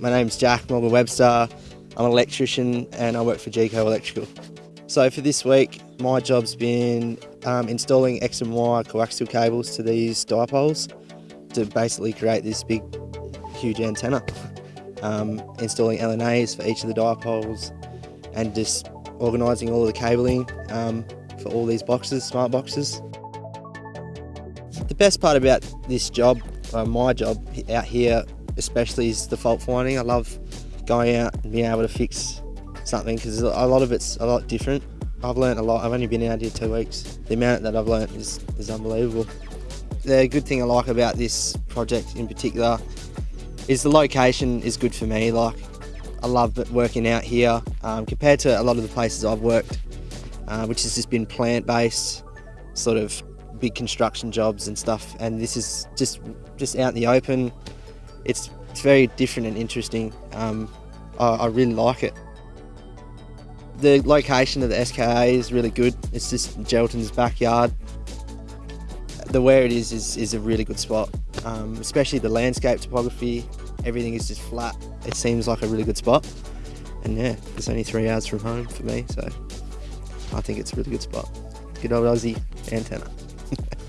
My name's Jack Morgan Webster. I'm an electrician and I work for GECO Electrical. So for this week, my job's been um, installing X and Y coaxial cables to these dipoles to basically create this big, huge antenna. Um, installing LNAs for each of the dipoles and just organising all of the cabling um, for all these boxes, smart boxes. The best part about this job, uh, my job out here especially, is the fault finding. I love going out and being able to fix something because a lot of it's a lot different. I've learned a lot. I've only been out here two weeks. The amount that I've learned is, is unbelievable. The good thing I like about this project in particular is the location is good for me. Like I love working out here um, compared to a lot of the places I've worked, uh, which has just been plant-based, sort of big construction jobs and stuff. And this is just just out in the open. It's it's very different and interesting. Um, I, I really like it. The location of the SKA is really good. It's just Geraldton's backyard. The where it is is, is a really good spot, um, especially the landscape topography. Everything is just flat. It seems like a really good spot. And yeah, it's only three hours from home for me, so I think it's a really good spot. Good old Aussie antenna.